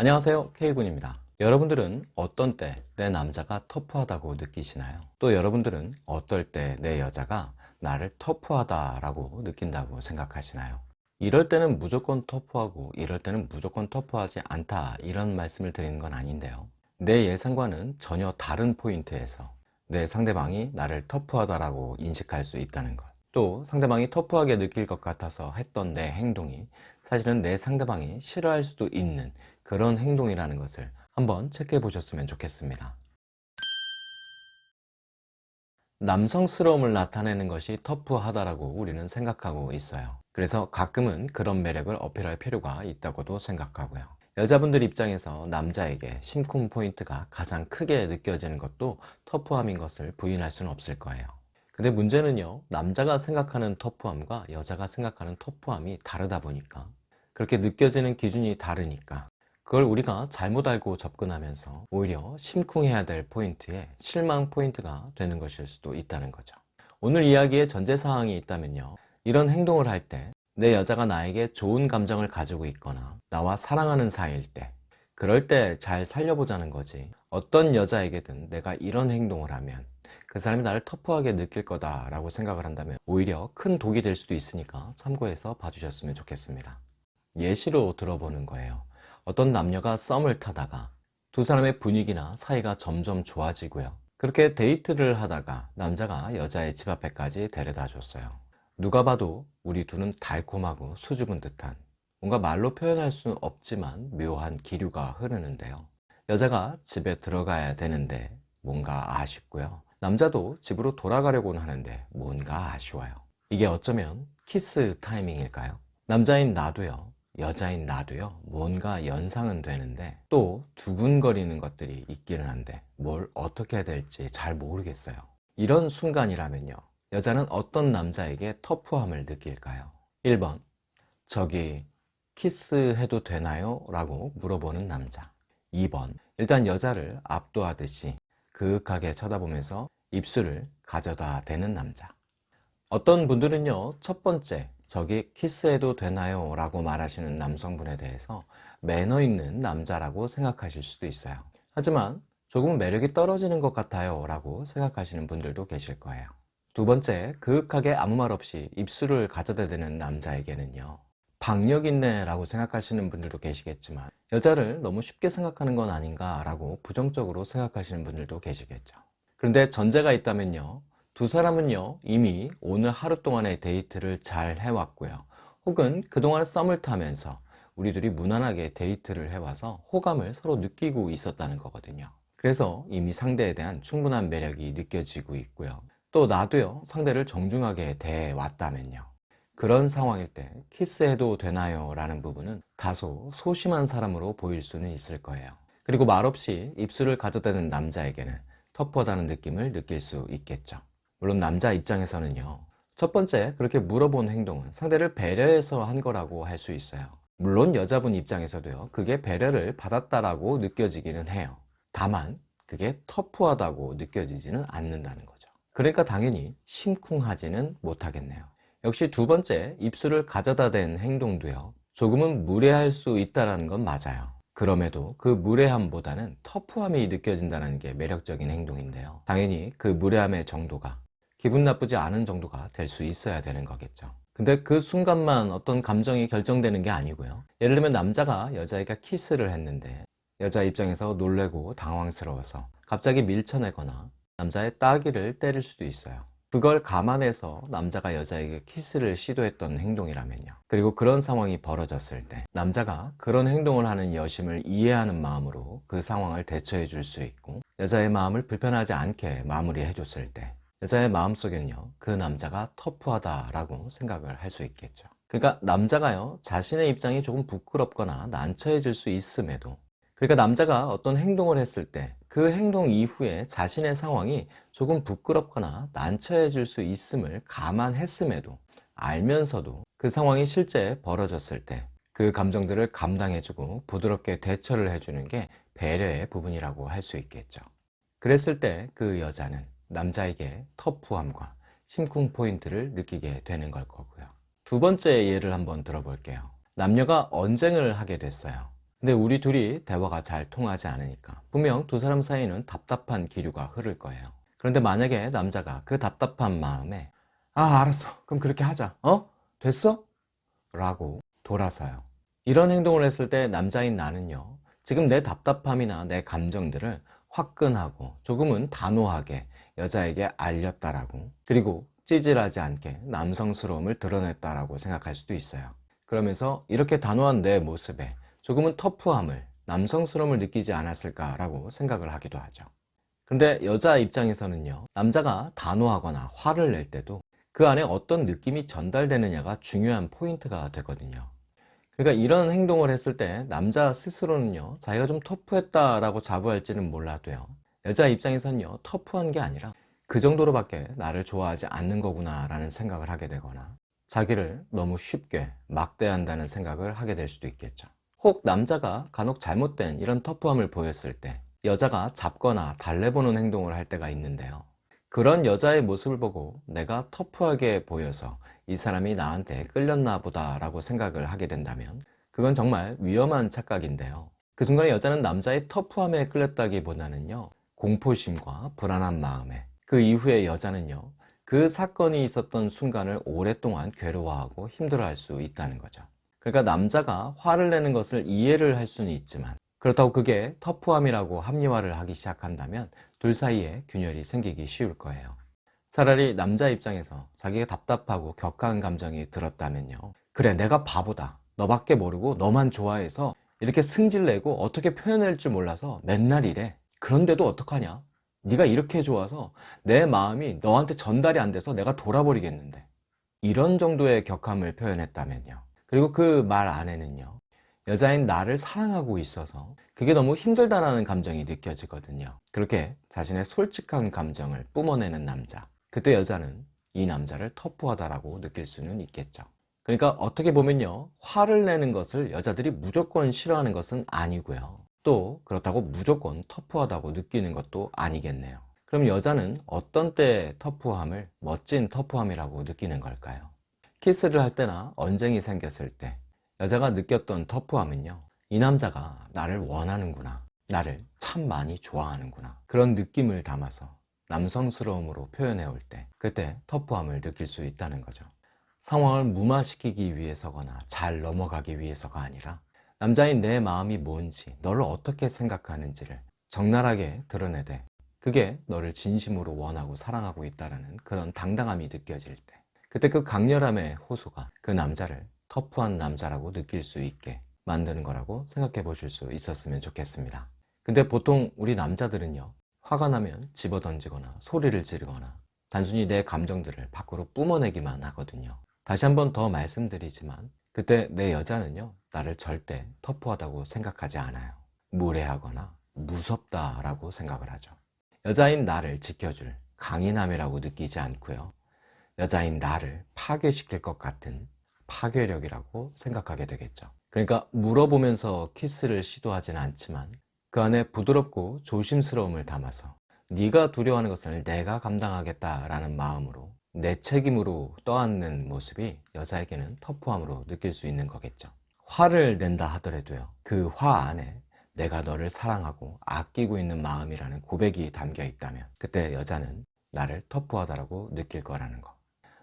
안녕하세요 K군입니다 여러분들은 어떤 때 내 남자가 터프하다고 느끼시나요? 또 여러분들은 어떨 때 내 여자가 나를 터프하다 라고 느낀다고 생각하시나요? 이럴 때는 무조건 터프하고 이럴 때는 무조건 터프하지 않다 이런 말씀을 드리는 건 아닌데요 내 예상과는 전혀 다른 포인트에서 내 상대방이 나를 터프하다라고 인식할 수 있다는 것. 또 상대방이 터프하게 느낄 것 같아서 했던 내 행동이 사실은 내 상대방이 싫어할 수도 있는 그런 행동이라는 것을 한번 체크해 보셨으면 좋겠습니다. 남성스러움을 나타내는 것이 터프하다라고 우리는 생각하고 있어요. 그래서 가끔은 그런 매력을 어필할 필요가 있다고도 생각하고요. 여자분들 입장에서 남자에게 심쿵 포인트가 가장 크게 느껴지는 것도 터프함인 것을 부인할 수는 없을 거예요 근데 문제는요 남자가 생각하는 터프함과 여자가 생각하는 터프함이 다르다 보니까 그렇게 느껴지는 기준이 다르니까 그걸 우리가 잘못 알고 접근하면서 오히려 심쿵해야 될 포인트에 실망 포인트가 되는 것일 수도 있다는 거죠. 오늘 이야기에 전제사항이 있다면요. 이런 행동을 할 때 내 여자가 나에게 좋은 감정을 가지고 있거나 나와 사랑하는 사이일 때 그럴 때 잘 살려보자는 거지. 어떤 여자에게든 내가 이런 행동을 하면 그 사람이 나를 터프하게 느낄 거다 라고 생각을 한다면 오히려 큰 독이 될 수도 있으니까 참고해서 봐주셨으면 좋겠습니다. 예시로 들어보는 거예요 어떤 남녀가 썸을 타다가 두 사람의 분위기나 사이가 점점 좋아지고요. 그렇게 데이트를 하다가 남자가 여자의 집 앞에까지 데려다 줬어요. 누가 봐도 우리 둘은 달콤하고 수줍은 듯한 뭔가 말로 표현할 수 없지만 묘한 기류가 흐르는데요. 여자가 집에 들어가야 되는데 뭔가 아쉽고요. 남자도 집으로 돌아가려고는 하는데 뭔가 아쉬워요. 이게 어쩌면 키스 타이밍일까요? 남자인 나도요 여자인 나도요 뭔가 연상은 되는데 또 두근거리는 것들이 있기는 한데 뭘 어떻게 해야 될지 잘 모르겠어요 이런 순간이라면요 여자는 어떤 남자에게 터프함을 느낄까요? 1번 저기 키스해도 되나요? 라고 물어보는 남자 2번 일단 여자를 압도하듯이 그윽하게 쳐다보면서 입술을 가져다 대는 남자 어떤 분들은요 첫 번째 저기 키스해도 되나요? 라고 말하시는 남성분에 대해서 매너 있는 남자라고 생각하실 수도 있어요. 하지만 조금 매력이 떨어지는 것 같아요 라고 생각하시는 분들도 계실 거예요. 두 번째, 그윽하게 아무 말 없이 입술을 가져다 대는 남자에게는요 박력 있네 라고 생각하시는 분들도 계시겠지만 여자를 너무 쉽게 생각하는 건 아닌가 라고 부정적으로 생각하시는 분들도 계시겠죠. 그런데 전제가 있다면요 두 사람은요 이미 오늘 하루 동안의 데이트를 잘 해왔고요. 혹은 그동안 썸을 타면서 우리 둘이 무난하게 데이트를 해와서 호감을 서로 느끼고 있었다는 거거든요. 그래서 이미 상대에 대한 충분한 매력이 느껴지고 있고요. 또 나도요 상대를 정중하게 대해왔다면요. 그런 상황일 때 키스해도 되나요? 라는 부분은 다소 소심한 사람으로 보일 수는 있을 거예요. 그리고 말없이 입술을 가져다는 남자에게는 터프하다는 느낌을 느낄 수 있겠죠 물론 남자 입장에서는요. 첫 번째 그렇게 물어본 행동은 상대를 배려해서 한 거라고 할 수 있어요. 물론 여자분 입장에서도요. 그게 배려를 받았다라고 느껴지기는 해요. 다만 그게 터프하다고 느껴지지는 않는다는 거죠. 그러니까 당연히 심쿵하지는 못하겠네요. 역시 두 번째 입술을 가져다 댄 행동도요. 조금은 무례할 수 있다는 건 맞아요. 그럼에도 그 무례함보다는 터프함이 느껴진다는 게 매력적인 행동인데요. 당연히 그 무례함의 정도가 기분 나쁘지 않은 정도가 될 수 있어야 되는 거겠죠. 근데 그 순간만 어떤 감정이 결정되는 게 아니고요. 예를 들면 남자가 여자애가 키스를 했는데 여자 입장에서 놀래고 당황스러워서 갑자기 밀쳐내거나 남자의 따귀를 때릴 수도 있어요. 그걸 감안해서 남자가 여자에게 키스를 시도했던 행동이라면요. 그리고 그런 상황이 벌어졌을 때 남자가 그런 행동을 하는 여심을 이해하는 마음으로 그 상황을 대처해 줄 수 있고 여자의 마음을 불편하지 않게 마무리해 줬을 때 여자의 마음속에는요 그 남자가 터프하다 라고 생각을 할 수 있겠죠. 그러니까 남자가요 자신의 입장이 조금 부끄럽거나 난처해질 수 있음에도 그러니까 남자가 어떤 행동을 했을 때 그 행동 이후에 자신의 상황이 조금 부끄럽거나 난처해질 수 있음을 감안했음에도 알면서도 그 상황이 실제 벌어졌을 때 그 감정들을 감당해주고 부드럽게 대처를 해주는 게 배려의 부분이라고 할 수 있겠죠. 그랬을 때 그 여자는 남자에게 터프함과 심쿵 포인트를 느끼게 되는 걸 거고요 두 번째 예를 한번 들어볼게요 남녀가 언쟁을 하게 됐어요 근데 우리 둘이 대화가 잘 통하지 않으니까 분명 두 사람 사이에는 답답한 기류가 흐를 거예요. 그런데 만약에 남자가 그 답답한 마음에 아 알았어 그럼 그렇게 하자 어? 됐어? 라고 돌아서요. 이런 행동을 했을 때 남자인 나는요 지금 내 답답함이나 내 감정들을 화끈하고 조금은 단호하게 여자에게 알렸다라고 그리고 찌질하지 않게 남성스러움을 드러냈다라고 생각할 수도 있어요. 그러면서 이렇게 단호한 내 모습에 조금은 터프함을 남성스러움을 느끼지 않았을까라고 생각을 하기도 하죠. 근데 여자 입장에서는요 남자가 단호하거나 화를 낼 때도 그 안에 어떤 느낌이 전달되느냐가 중요한 포인트가 되거든요. 그러니까 이런 행동을 했을 때 남자 스스로는요 자기가 좀 터프했다라고 자부할지는 몰라도요 여자 입장에서는요 터프한 게 아니라 그 정도로밖에 나를 좋아하지 않는 거구나 라는 생각을 하게 되거나 자기를 너무 쉽게 막대한다는 생각을 하게 될 수도 있겠죠. 혹 남자가 간혹 잘못된 이런 터프함을 보였을 때 여자가 잡거나 달래보는 행동을 할 때가 있는데요. 그런 여자의 모습을 보고 내가 터프하게 보여서 이 사람이 나한테 끌렸나 보다 라고 생각을 하게 된다면 그건 정말 위험한 착각인데요. 그 순간에 여자는 남자의 터프함에 끌렸다기보다는요 공포심과 불안한 마음에 그 이후에 여자는요 그 사건이 있었던 순간을 오랫동안 괴로워하고 힘들어할 수 있다는 거죠. 그러니까 남자가 화를 내는 것을 이해를 할 수는 있지만 그렇다고 그게 터프함이라고 합리화를 하기 시작한다면 둘 사이에 균열이 생기기 쉬울 거예요. 차라리 남자 입장에서 자기가 답답하고 격한 감정이 들었다면요 그래 내가 바보다. 너밖에 모르고 너만 좋아해서 이렇게 승질내고 어떻게 표현할 줄 몰라서 맨날 이래 그런데도 어떡하냐? 네가 이렇게 좋아서 내 마음이 너한테 전달이 안 돼서 내가 돌아버리겠는데. 이런 정도의 격함을 표현했다면요. 그리고 그 말 안에는요. 여자인 나를 사랑하고 있어서 그게 너무 힘들다라는 감정이 느껴지거든요. 그렇게 자신의 솔직한 감정을 뿜어내는 남자. 그때 여자는 이 남자를 터프하다라고 느낄 수는 있겠죠. 그러니까 어떻게 보면요. 화를 내는 것을 여자들이 무조건 싫어하는 것은 아니고요 또 그렇다고 무조건 터프하다고 느끼는 것도 아니겠네요. 그럼 여자는 어떤 때 터프함을 멋진 터프함이라고 느끼는 걸까요? 키스를 할 때나 언쟁이 생겼을 때 여자가 느꼈던 터프함은요 이 남자가 나를 원하는구나. 나를 참 많이 좋아하는구나. 그런 느낌을 담아서 남성스러움으로 표현해 올 때 그때 터프함을 느낄 수 있다는 거죠. 상황을 무마시키기 위해서거나 잘 넘어가기 위해서가 아니라 남자인 내 마음이 뭔지 너를 어떻게 생각하는지를 적나라하게 드러내되 그게 너를 진심으로 원하고 사랑하고 있다는 그런 당당함이 느껴질 때 그때 그 강렬함의 호소가 그 남자를 터프한 남자라고 느낄 수 있게 만드는 거라고 생각해 보실 수 있었으면 좋겠습니다. 근데 보통 우리 남자들은요 화가 나면 집어던지거나 소리를 지르거나 단순히 내 감정들을 밖으로 뿜어내기만 하거든요. 다시 한 번 더 말씀드리지만 그때 내 여자는요 나를 절대 터프하다고 생각하지 않아요. 무례하거나 무섭다라고 생각을 하죠. 여자인 나를 지켜줄 강인함이라고 느끼지 않고요. 여자인 나를 파괴시킬 것 같은 파괴력이라고 생각하게 되겠죠. 그러니까 물어보면서 키스를 시도하지는 않지만 그 안에 부드럽고 조심스러움을 담아서 네가 두려워하는 것을 내가 감당하겠다라는 마음으로 내 책임으로 떠안는 모습이 여자에게는 터프함으로 느낄 수 있는 거겠죠 화를 낸다 하더라도요. 그 화 안에 내가 너를 사랑하고 아끼고 있는 마음이라는 고백이 담겨 있다면 그때 여자는 나를 터프하다고 느낄 거라는 거.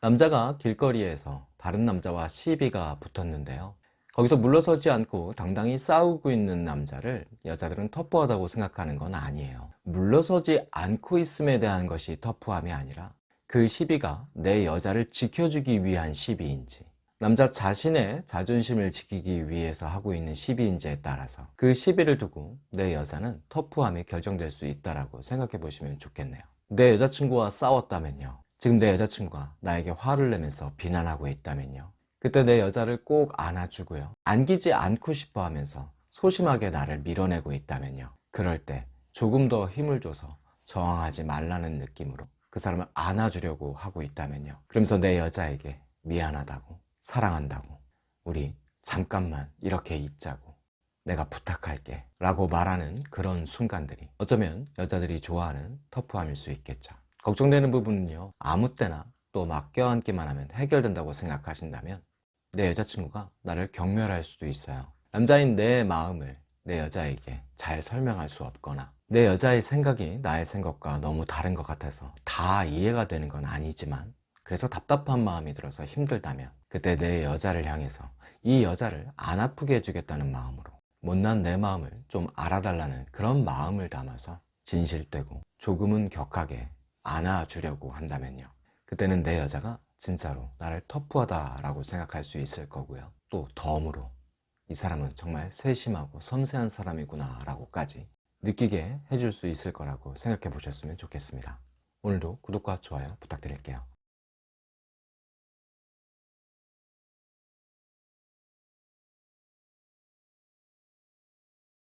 남자가 길거리에서 다른 남자와 시비가 붙었는데요. 거기서 물러서지 않고 당당히 싸우고 있는 남자를 여자들은 터프하다고 생각하는 건 아니에요. 물러서지 않고 있음에 대한 것이 터프함이 아니라 그 시비가 내 여자를 지켜주기 위한 시비인지 남자 자신의 자존심을 지키기 위해서 하고 있는 시비인지에 따라서 그 시비를 두고 내 여자는 터프함이 결정될 수 있다고 생각해 보시면 좋겠네요. 내 여자친구와 싸웠다면요. 지금 내 여자친구가 나에게 화를 내면서 비난하고 있다면요. 그때 내 여자를 꼭 안아주고요. 안기지 않고 싶어 하면서 소심하게 나를 밀어내고 있다면요. 그럴 때 조금 더 힘을 줘서 저항하지 말라는 느낌으로 그 사람을 안아주려고 하고 있다면요. 그러면서 내 여자에게 미안하다고 사랑한다고. 우리 잠깐만 이렇게 있자고. 내가 부탁할게 라고 말하는 그런 순간들이 어쩌면 여자들이 좋아하는 터프함일 수 있겠죠. 걱정되는 부분은요 아무 때나 또 막 껴안기만 하면 해결된다고 생각하신다면 내 여자친구가 나를 경멸할 수도 있어요. 남자인 내 마음을 내 여자에게 잘 설명할 수 없거나 내 여자의 생각이 나의 생각과 너무 다른 것 같아서 다 이해가 되는 건 아니지만 그래서 답답한 마음이 들어서 힘들다면 그때 내 여자를 향해서 이 여자를 안 아프게 해주겠다는 마음으로 못난 내 마음을 좀 알아달라는 그런 마음을 담아서 진실되고 조금은 격하게 안아주려고 한다면요. 그때는 내 여자가 진짜로 나를 터프하다라고 생각할 수 있을 거고요. 또 덤으로 이 사람은 정말 세심하고 섬세한 사람이구나 라고까지 느끼게 해줄 수 있을 거라고 생각해 보셨으면 좋겠습니다. 오늘도 구독과 좋아요 부탁드릴게요